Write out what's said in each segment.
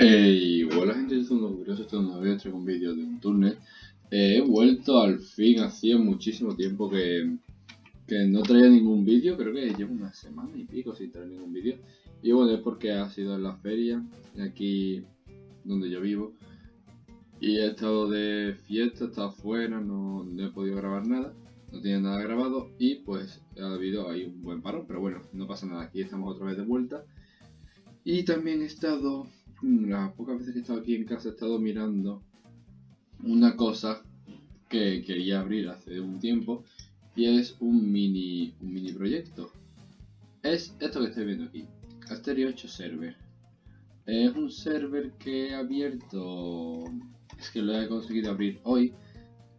Hey, hola gente, yo soy curioso, esto no voy a traer un vídeo de un túnel. Eh, he vuelto al fin, hacía muchísimo tiempo que, que no traía ningún vídeo, creo que llevo una semana y pico sin traer ningún vídeo. Y bueno, es porque ha sido en la feria, aquí donde yo vivo. Y he estado de fiesta, he estado afuera, no, no he podido grabar nada, no tenía nada grabado y pues ha habido ahí un buen parón, pero bueno, no pasa nada, aquí estamos otra vez de vuelta. Y también he estado las pocas veces que he estado aquí en casa he estado mirando una cosa que quería abrir hace un tiempo y es un mini, un mini proyecto. Es esto que estoy viendo aquí, Asterio 8 Server. Es un server que he abierto, es que lo he conseguido abrir hoy,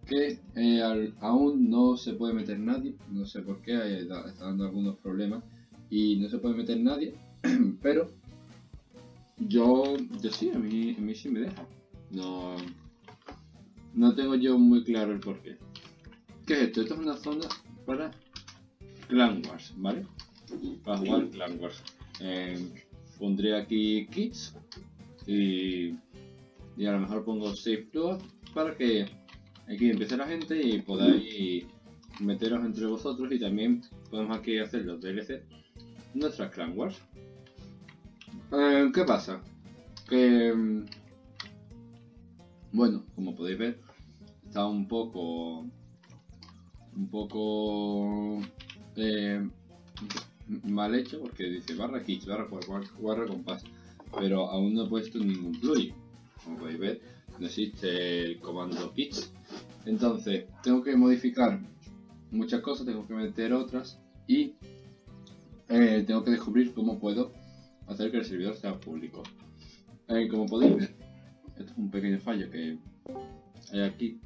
que eh, aún no se puede meter nadie, no sé por qué, eh, está dando algunos problemas y no se puede meter nadie, pero yo, yo sí, a mí, a mí sí me deja. No, no tengo yo muy claro el porqué. ¿Qué es esto? Esto es una zona para Clan Wars, ¿vale? Para jugar Clan Wars. Eh, pondré aquí kits y, y a lo mejor pongo Save Floor para que aquí empiece la gente y podáis meteros entre vosotros y también podemos aquí hacer los DLC nuestras Clan Wars. Eh, ¿Qué pasa? Que... Mm, bueno, como podéis ver, está un poco... Un poco... Eh, mal hecho porque dice barra kits, barra, barra, compás. Pero aún no he puesto ningún plugin. Como podéis ver, no existe el comando kits. Entonces, tengo que modificar muchas cosas, tengo que meter otras y eh, tengo que descubrir cómo puedo hacer que el servidor sea público. Eh, como podéis ver, esto es un pequeño fallo que hay aquí.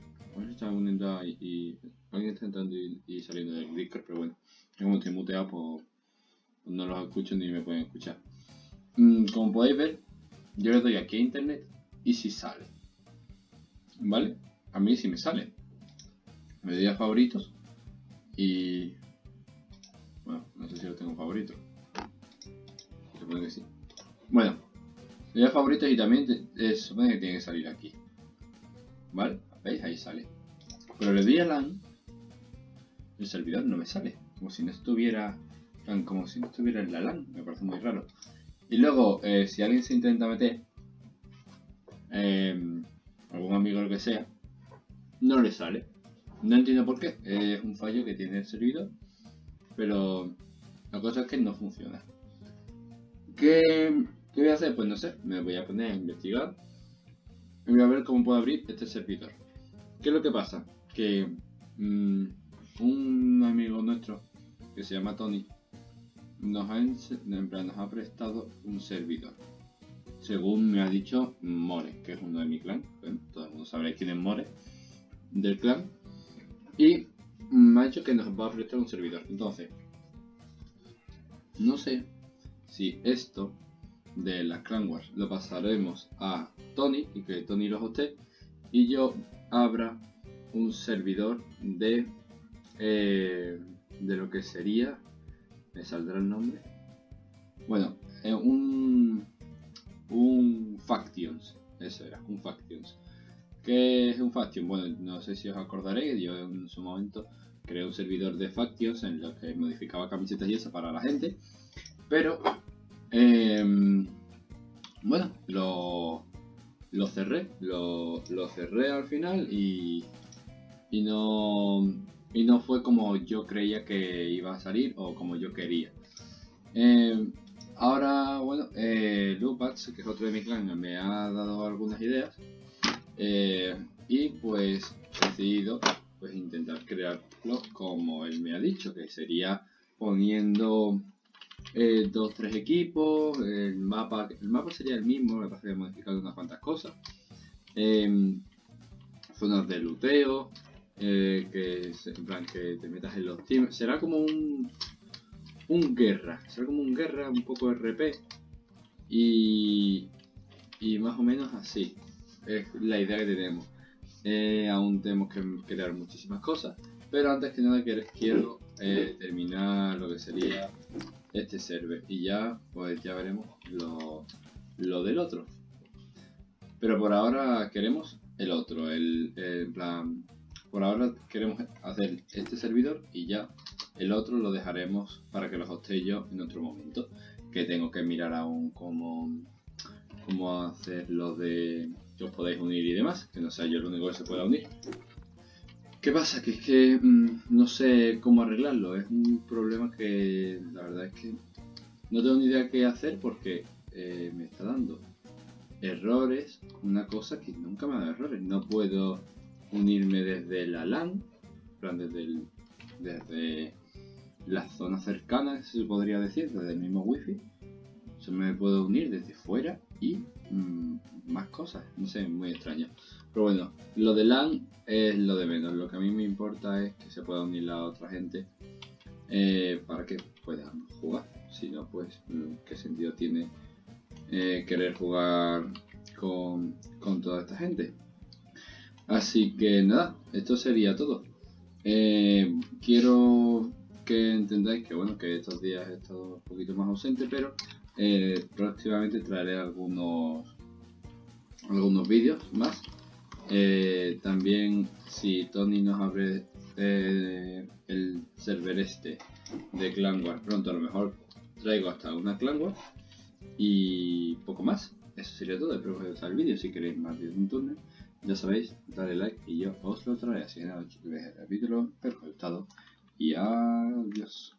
está uniendo y, alguien está entrando y, saliendo del Discord, pero bueno, como estoy muteado, pues, pues, no los escucho ni me pueden escuchar. Mm, como podéis ver, yo le doy aquí a internet y si sale. ¿Vale? A mí sí me sale. Me doy a favoritos y... Bueno, no sé si lo tengo favorito que sí. Bueno, le favoritos y también se supone que tiene que salir aquí. ¿Vale? ¿Veis? Ahí sale. Pero le doy a LAN, el servidor no me sale. Como si no estuviera, como si no estuviera en la LAN. Me parece muy raro. Y luego, eh, si alguien se intenta meter, eh, algún amigo o lo que sea, no le sale. No entiendo por qué. Es un fallo que tiene el servidor. Pero la cosa es que no funciona. ¿Qué, voy a hacer? Pues no sé, me voy a poner a investigar y voy a ver cómo puedo abrir este servidor. ¿Qué es lo que pasa? Que mm, un amigo nuestro que se llama Tony nos ha, nos ha prestado un servidor. Según me ha dicho More, que es uno de mi clan. todo el mundo sabe quién es More del clan. Y me ha dicho que nos va a prestar un servidor. Entonces, no sé si esto de las Clan Wars lo pasaremos a Tony y que Tony lo hoste y yo abra un servidor de eh, de lo que sería me saldrá el nombre bueno eh, un un factions eso era un factions ¿Qué es un faction? Bueno, no sé si os acordaréis, yo en su momento creé un servidor de factions en lo que modificaba camisetas y eso para la gente. Pero Em, bueno, lo, lo cerré, lo, cerré al final y, y, no, y no fue como yo creía que iba a salir o como yo quería. Em, ahora, bueno, eh, que es otro de mi clan, me ha dado algunas ideas eh, y pues he decidido pues intentar crearlo como él me ha dicho, que sería poniendo eh, dos, tres equipos, el mapa, el mapa sería el mismo, me parece que he unas cuantas cosas. Em, zonas de luteo, eh, que, en plan, que te metas en los teams. Será como un, un guerra, será como un guerra, un poco RP. Y, y más o menos así es la idea que tenemos. Eh, aún tenemos que crear muchísimas cosas, pero antes que nada quiero terminar lo que sería este server y ya pues ya veremos lo, lo del otro Pero por ahora queremos el otro, el, el plan... Por ahora queremos hacer este servidor y ya el otro lo dejaremos para que lo hoste yo en otro momento. Que tengo que mirar aún cómo, cómo hacer lo de que os podéis unir y demás. Que no sea yo el único que se pueda unir. ¿Qué pasa? Que es que mm, no sé cómo arreglarlo. Es un problema que la verdad es que no tengo ni idea qué hacer porque eh, me está dando errores. Una cosa que nunca me ha dado errores. No puedo unirme desde la LAN, desde, desde la zona cercana, se podría decir, desde el mismo wifi. Se me puedo unir desde fuera y mm, más cosas, no sé, muy extraño. Pero bueno, lo de LAN es lo de menos. Lo que a mí me importa es que se pueda unir la otra gente eh, para que puedan jugar. Si no, pues, mm, ¿qué sentido tiene eh, querer jugar con, con toda esta gente? Así que nada, esto sería todo. Eh, quiero que entendáis que bueno que estos días he estado un poquito más ausente, pero próximamente traeré algunos algunos vídeos más. Eh, también si Tony nos abre el server este de Clan Wars pronto, a lo mejor traigo hasta una Clan Wars y poco más. Eso sería todo. Espero que os gustado el vídeo. Si queréis más de un túnel ya sabéis, dale like y yo os lo traeré. Así que nada, el capítulo, espero que os haya gustado y adiós.